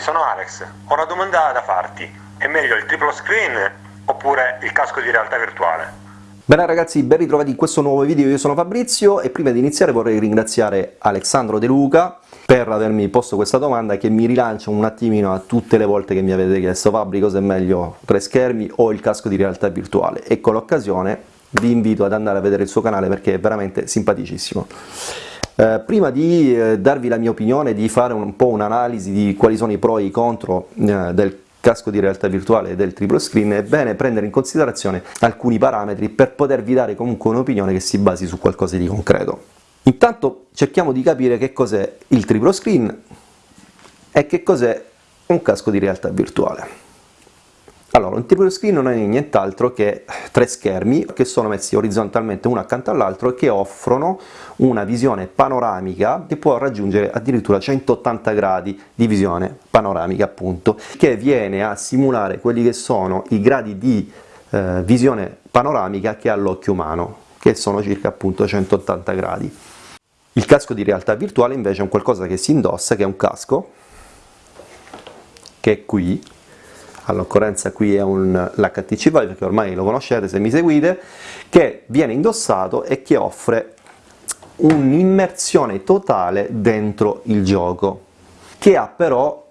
sono Alex. Ho una domanda da farti. È meglio il triplo screen oppure il casco di realtà virtuale? Bene ragazzi, ben ritrovati in questo nuovo video, io sono Fabrizio e prima di iniziare vorrei ringraziare Alessandro De Luca per avermi posto questa domanda che mi rilancia un attimino a tutte le volte che mi avete chiesto Fabri cosa è meglio, tre schermi o il casco di realtà virtuale e con l'occasione vi invito ad andare a vedere il suo canale perché è veramente simpaticissimo. Eh, prima di eh, darvi la mia opinione, di fare un po' un'analisi di quali sono i pro e i contro eh, del casco di realtà virtuale e del triplo screen, è bene prendere in considerazione alcuni parametri per potervi dare comunque un'opinione che si basi su qualcosa di concreto. Intanto cerchiamo di capire che cos'è il triplo screen e che cos'è un casco di realtà virtuale. Allora, un triplo screen non è nient'altro che tre schermi che sono messi orizzontalmente uno accanto all'altro e che offrono una visione panoramica che può raggiungere addirittura 180 gradi di visione panoramica appunto, che viene a simulare quelli che sono i gradi di eh, visione panoramica che ha l'occhio umano, che sono circa appunto 180 gradi. Il casco di realtà virtuale invece è un qualcosa che si indossa, che è un casco, che è qui, all'occorrenza qui è l'HTC Vive che ormai lo conoscete se mi seguite, che viene indossato e che offre un'immersione totale dentro il gioco, che ha però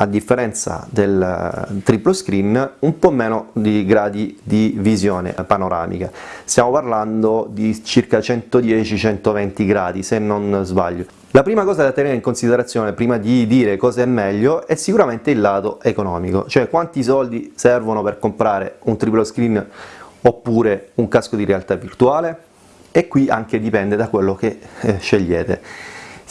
a differenza del eh, triplo screen, un po' meno di gradi di visione panoramica. Stiamo parlando di circa 110-120 gradi, se non sbaglio. La prima cosa da tenere in considerazione prima di dire cosa è meglio è sicuramente il lato economico, cioè quanti soldi servono per comprare un triplo screen oppure un casco di realtà virtuale e qui anche dipende da quello che eh, scegliete.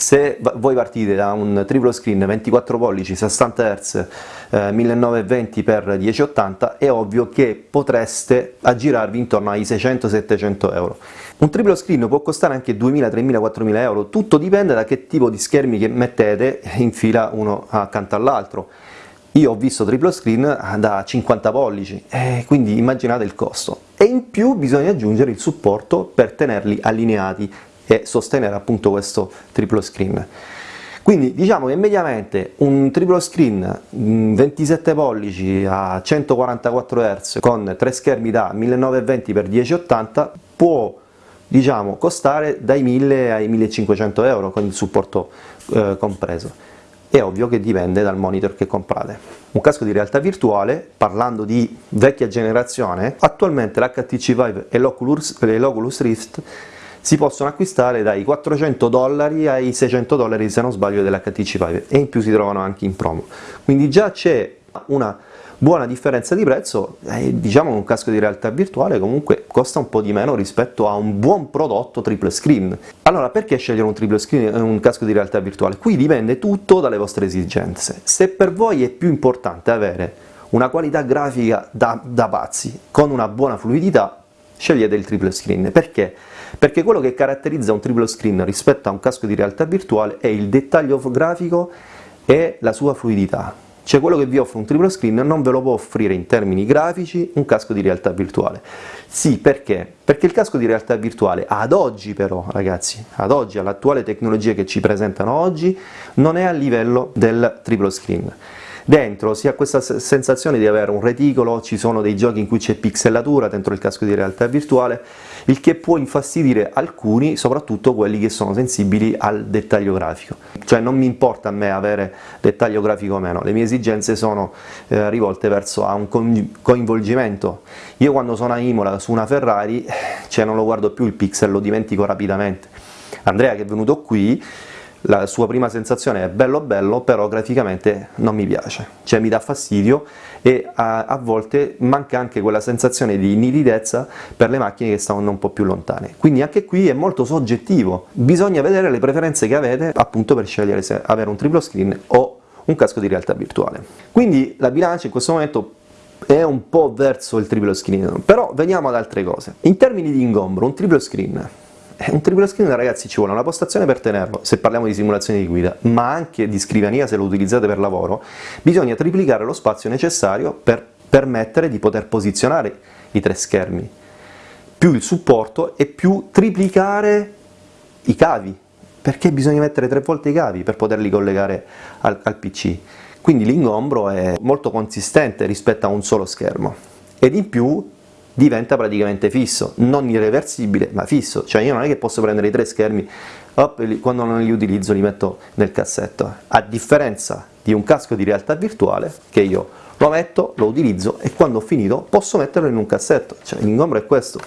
Se voi partite da un triplo screen 24 pollici 60 Hz eh, 1920x1080 è ovvio che potreste aggirarvi intorno ai 600-700 euro. Un triplo screen può costare anche 2.000, 3.000, 4.000 euro, tutto dipende da che tipo di schermi che mettete in fila uno accanto all'altro. Io ho visto triplo screen da 50 pollici, eh, quindi immaginate il costo. E in più bisogna aggiungere il supporto per tenerli allineati e sostenere appunto questo triplo screen. Quindi diciamo che mediamente un triplo screen 27 pollici a 144 Hz con tre schermi da 1920x1080 può diciamo, costare dai 1000 ai 1500 euro con il supporto eh, compreso. È ovvio che dipende dal monitor che comprate. Un casco di realtà virtuale, parlando di vecchia generazione, attualmente l'HTC Vive e l'Oculus Rift si possono acquistare dai 400 dollari ai 600 dollari se non sbaglio dell'HTC Vive e in più si trovano anche in promo. Quindi già c'è una buona differenza di prezzo e diciamo un casco di realtà virtuale comunque costa un po' di meno rispetto a un buon prodotto triple screen. Allora perché scegliere un triple screen un casco di realtà virtuale? qui dipende tutto dalle vostre esigenze. Se per voi è più importante avere una qualità grafica da, da pazzi con una buona fluidità scegliete il triple screen perché? perché quello che caratterizza un triplo screen rispetto a un casco di realtà virtuale è il dettaglio grafico e la sua fluidità. Cioè quello che vi offre un triplo screen non ve lo può offrire in termini grafici un casco di realtà virtuale. Sì, perché? Perché il casco di realtà virtuale ad oggi però, ragazzi, ad oggi, all'attuale tecnologia che ci presentano oggi, non è a livello del triplo screen. Dentro si ha questa sensazione di avere un reticolo, ci sono dei giochi in cui c'è pixelatura dentro il casco di realtà virtuale, il che può infastidire alcuni, soprattutto quelli che sono sensibili al dettaglio grafico. Cioè non mi importa a me avere dettaglio grafico o meno, le mie esigenze sono eh, rivolte verso un coinvolgimento. Io quando sono a Imola su una Ferrari, cioè non lo guardo più il pixel, lo dimentico rapidamente. Andrea che è venuto qui la sua prima sensazione è bello bello, però graficamente non mi piace, cioè mi dà fastidio e a, a, volte manca anche quella sensazione di nitidezza per le macchine che stanno un po' più lontane. Quindi anche qui è molto soggettivo, bisogna vedere le preferenze che avete appunto per scegliere se avere un triplo screen o un casco di realtà virtuale. Quindi la bilancia in questo momento è un po' verso il triplo screen, però veniamo ad altre cose. In termini di ingombro, un triplo screen un triplo screen ragazzi ci vuole una postazione per tenerlo, se parliamo di simulazione di guida, ma anche di scrivania se lo utilizzate per lavoro, bisogna triplicare lo spazio necessario per permettere di poter posizionare i tre schermi, più il supporto e più triplicare i cavi, perché bisogna mettere tre volte i cavi per poterli collegare al, al PC. quindi l'ingombro è molto consistente rispetto a un solo schermo ed in più diventa praticamente fisso, non irreversibile ma fisso, cioè io non è che posso prendere i tre schermi e quando non li utilizzo li metto nel cassetto, a differenza di un casco di realtà virtuale che io lo metto, lo utilizzo e quando ho finito posso metterlo in un cassetto, cioè l'ingombro è questo,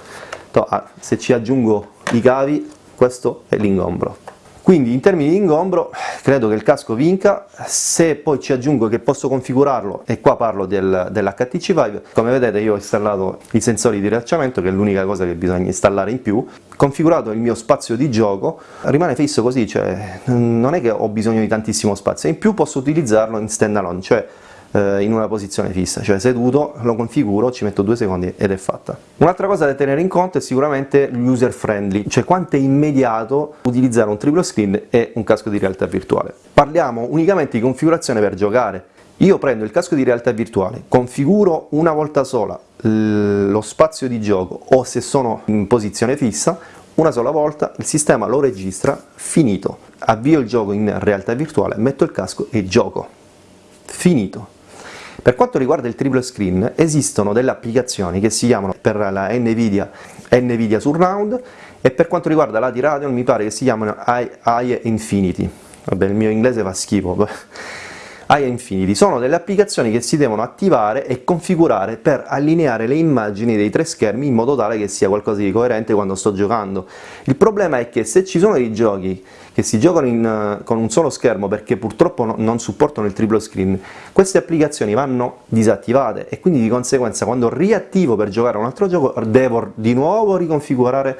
ah, se ci aggiungo i cavi questo è l'ingombro. Quindi in termini di ingombro credo che il casco vinca, se poi ci aggiungo che posso configurarlo, e qua parlo del, dell'HTC Vive, come vedete io ho installato i sensori di rilasciamento che è l'unica cosa che bisogna installare in più, configurato il mio spazio di gioco, rimane fisso così, cioè non è che ho bisogno di tantissimo spazio, in più posso utilizzarlo in stand alone, cioè eh, in una posizione fissa, cioè seduto, lo configuro, ci metto due secondi ed è fatta. Un'altra cosa da tenere in conto è sicuramente l'user friendly, cioè quanto è immediato utilizzare un triplo screen e un casco di realtà virtuale. Parliamo unicamente di configurazione per giocare, io prendo il casco di realtà virtuale, configuro una volta sola lo spazio di gioco o se sono in posizione fissa, una sola volta il sistema lo registra, finito, avvio il gioco in realtà virtuale, metto il casco e gioco, finito. Per quanto riguarda il triple screen esistono delle applicazioni che si chiamano per la NVIDIA, NVIDIA Surround e per quanto riguarda la di Radeon mi pare che si chiamano AI Infinity, vabbè il mio inglese fa schifo, AI Infinity, sono delle applicazioni che si devono attivare e configurare per allineare le immagini dei tre schermi in modo tale che sia qualcosa di coerente quando sto giocando. Il problema è che se ci sono dei giochi che si giocano in, con un solo schermo perché purtroppo no, non supportano il triplo screen, queste applicazioni vanno disattivate e quindi di conseguenza quando riattivo per giocare a un altro gioco devo di nuovo riconfigurare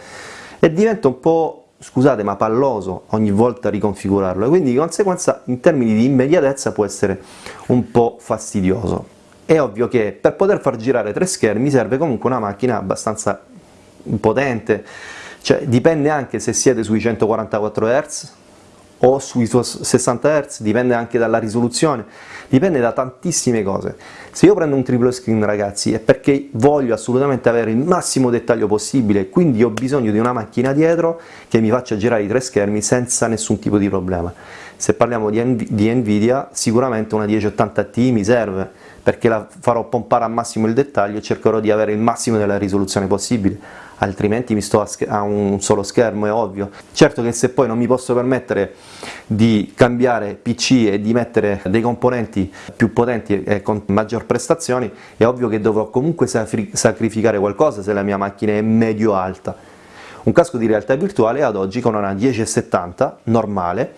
e diventa un po' scusate ma palloso ogni volta riconfigurarlo e quindi di conseguenza in termini di immediatezza può essere un po' fastidioso. È ovvio che per poter far girare tre schermi serve comunque una macchina abbastanza potente, cioè dipende anche se siete sui 144 Hz o sui 60 Hz, dipende anche dalla risoluzione, dipende da tantissime cose. Se io prendo un triplo screen ragazzi è perché voglio assolutamente avere il massimo dettaglio possibile, quindi ho bisogno di una macchina dietro che mi faccia girare i tre schermi senza nessun tipo di problema. Se parliamo di, di Nvidia sicuramente una 1080 Ti mi serve, perché la farò pompare al massimo il dettaglio e cercherò di avere il massimo della risoluzione possibile altrimenti mi sto a, a, un solo schermo, è ovvio. Certo che se poi non mi posso permettere di cambiare PC e di mettere dei componenti più potenti e con maggior prestazioni, è ovvio che dovrò comunque sacrificare qualcosa se la mia macchina è medio-alta. Un casco di realtà virtuale ad oggi con una 1070 normale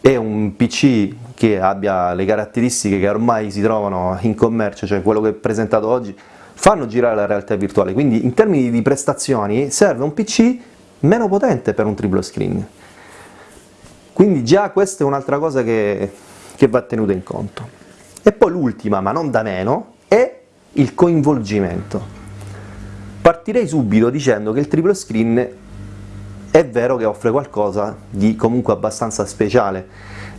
e un PC che abbia le caratteristiche che ormai si trovano in commercio, cioè quello che è presentato oggi, fanno girare la realtà virtuale, quindi in termini di prestazioni serve un PC meno potente per un triplo screen. Quindi già questa è un'altra cosa che, che va tenuta in conto. E poi l'ultima, ma non da meno, è il coinvolgimento. Partirei subito dicendo che il triplo screen è vero che offre qualcosa di comunque abbastanza speciale,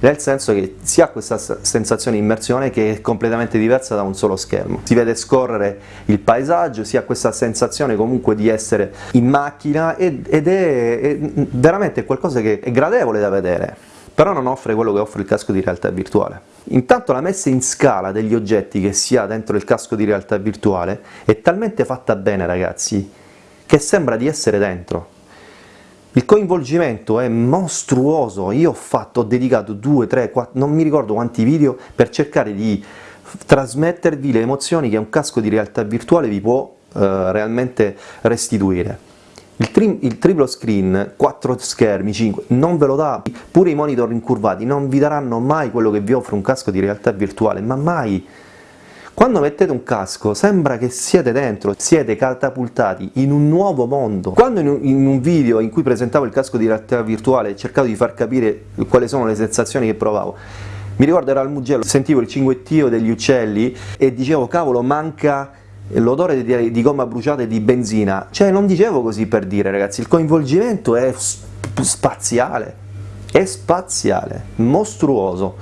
nel senso che si ha questa sensazione di immersione che è completamente diversa da un solo schermo. Si vede scorrere il paesaggio, si ha questa sensazione comunque di essere in macchina ed è, veramente qualcosa che è gradevole da vedere, però non offre quello che offre il casco di realtà virtuale. Intanto la messa in scala degli oggetti che si ha dentro il casco di realtà virtuale è talmente fatta bene ragazzi, che sembra di essere dentro. Il coinvolgimento è mostruoso, io ho fatto, ho dedicato 2, 3, 4, non mi ricordo quanti video per cercare di trasmettervi le emozioni che un casco di realtà virtuale vi può eh, realmente restituire. Il, tri il, triplo screen, 4 schermi, 5, non ve lo dà, pure i monitor incurvati non vi daranno mai quello che vi offre un casco di realtà virtuale, ma mai! Quando mettete un casco sembra che siete dentro, siete catapultati in un nuovo mondo. Quando in un video in cui presentavo il casco di realtà virtuale e cercavo di far capire quali sono le sensazioni che provavo, mi ricordo era al Mugello, sentivo il cinguettio degli uccelli e dicevo cavolo manca l'odore di, di, gomma bruciata e di benzina, cioè non dicevo così per dire ragazzi, il coinvolgimento è spaziale, è spaziale, mostruoso.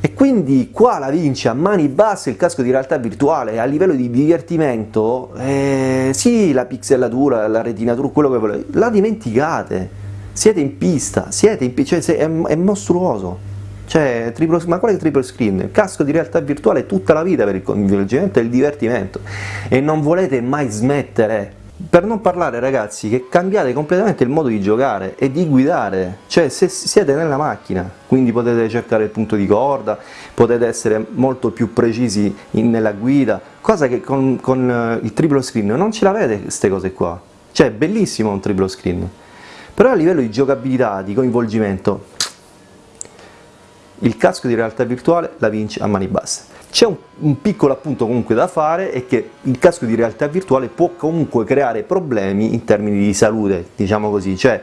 E quindi qua la vince a mani basse il casco di realtà virtuale, a livello di divertimento, eh, sì la pixelatura, la retinatura, quello che volete, la dimenticate, siete in pista, siete in cioè è, è mostruoso, cioè, triplo, ma quale triplo screen? Casco di realtà virtuale tutta la vita per il coinvolgimento e il divertimento. E non volete mai smettere. Per non parlare ragazzi che cambiate completamente il modo di giocare e di guidare, cioè se siete nella macchina, quindi potete cercare il punto di corda, potete essere molto più precisi in, nella guida, cosa che con, con eh, il triplo screen non ce l'avete queste cose qua, cioè è bellissimo un triplo screen, però a livello di giocabilità, di coinvolgimento, il casco di realtà virtuale la vince a mani basse. C'è un, un, piccolo appunto comunque da fare è che il casco di realtà virtuale può comunque creare problemi in termini di salute, diciamo così, cioè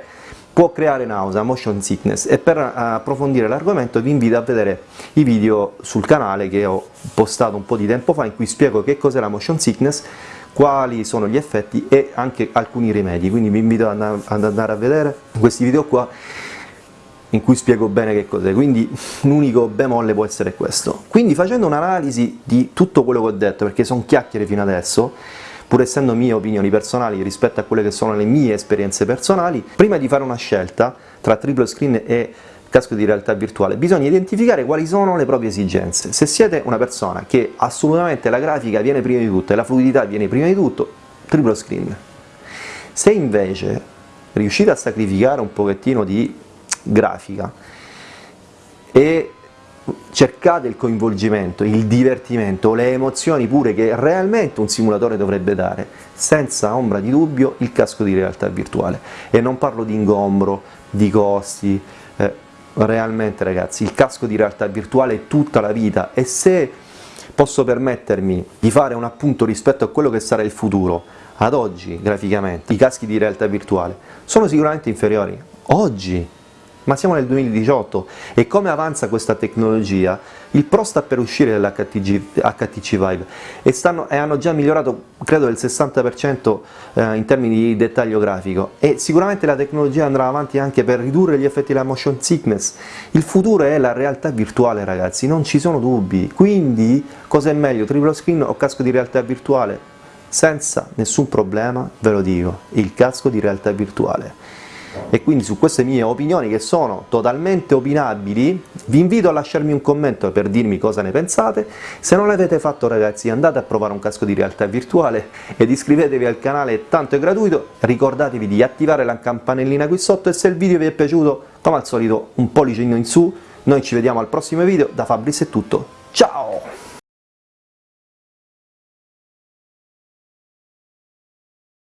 può creare nausea, motion sickness. E per approfondire l'argomento vi invito a vedere i video sul canale che ho postato un po' di tempo fa in cui spiego che cos'è la motion sickness, quali sono gli effetti e anche alcuni rimedi, quindi vi invito ad andare a vedere questi video qua in cui spiego bene che cos'è, quindi l'unico bemolle può essere questo. Quindi facendo un'analisi di tutto quello che ho detto, perché sono chiacchiere fino adesso, pur essendo mie opinioni personali rispetto a quelle che sono le mie esperienze personali, prima di fare una scelta tra triple screen e casco di realtà virtuale, bisogna identificare quali sono le proprie esigenze. Se siete una persona che assolutamente la grafica viene prima di tutto e la fluidità viene prima di tutto, triple screen. Se invece riuscite a sacrificare un pochettino di grafica e cercate il coinvolgimento, il divertimento, le emozioni pure che realmente un simulatore dovrebbe dare, senza ombra di dubbio il casco di realtà virtuale. E non parlo di ingombro, di costi, eh, realmente ragazzi il casco di realtà virtuale è tutta la vita e se posso permettermi di fare un appunto rispetto a quello che sarà il futuro, ad oggi graficamente i caschi di realtà virtuale sono sicuramente inferiori. Oggi ma siamo nel 2018 e come avanza questa tecnologia il Pro sta per uscire dall'HTC HTC Vive e, stanno, e, hanno già migliorato credo del 60% eh, in termini di dettaglio grafico. E sicuramente la tecnologia andrà avanti anche per ridurre gli effetti della motion sickness. Il futuro è la realtà virtuale ragazzi, non ci sono dubbi. Quindi cosa è meglio, triplo screen o casco di realtà virtuale? senza nessun problema ve lo dico, il casco di realtà virtuale e quindi su queste mie opinioni che sono totalmente opinabili vi invito a lasciarmi un commento per dirmi cosa ne pensate. Se non l'avete fatto ragazzi andate a provare un casco di realtà virtuale ed iscrivetevi al canale tanto è gratuito. Ricordatevi di attivare la campanellina qui sotto e se il video vi è piaciuto come al solito un pollicino in su. Noi ci vediamo al prossimo video. Da Fabris è tutto. Ciao